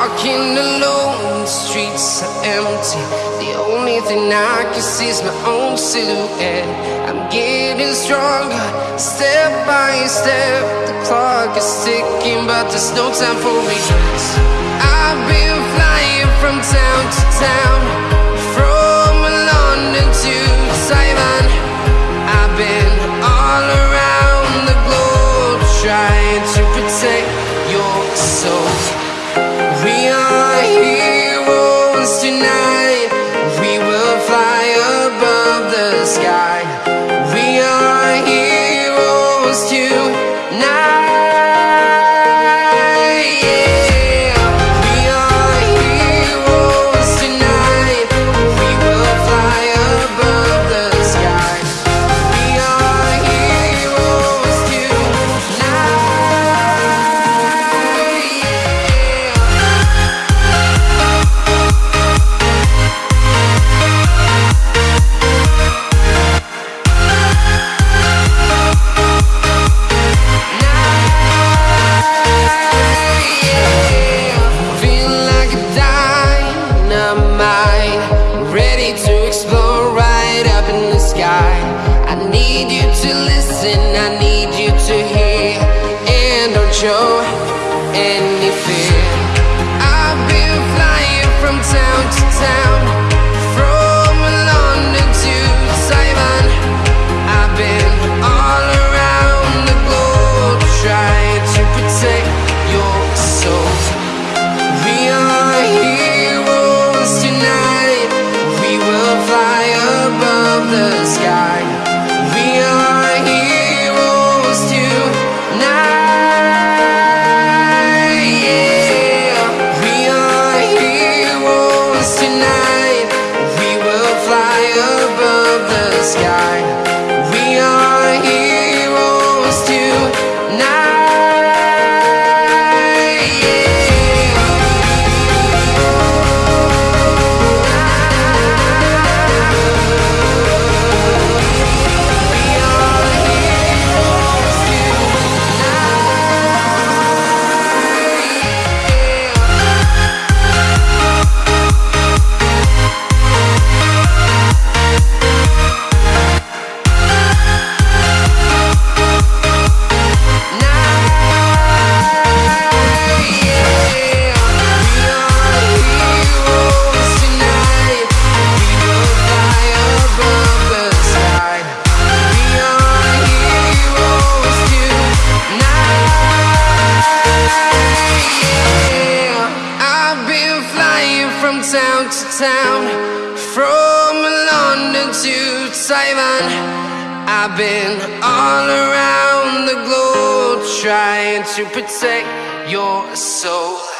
walking alone, the streets are empty. The only thing I can see is my own silhouette. I'm getting stronger, step by step. The clock is ticking, but there's no time for regrets. I've been flying from town to town, to listen, I need you to hear, and don't show any fear. I've been flying from town to town, from London to Taiwan. I've been all around the globe trying to protect your soul. We are heroes tonight. We will fly above the sky. From town to town, from London to Taiwan. I've been all around the globe trying to protect your soul.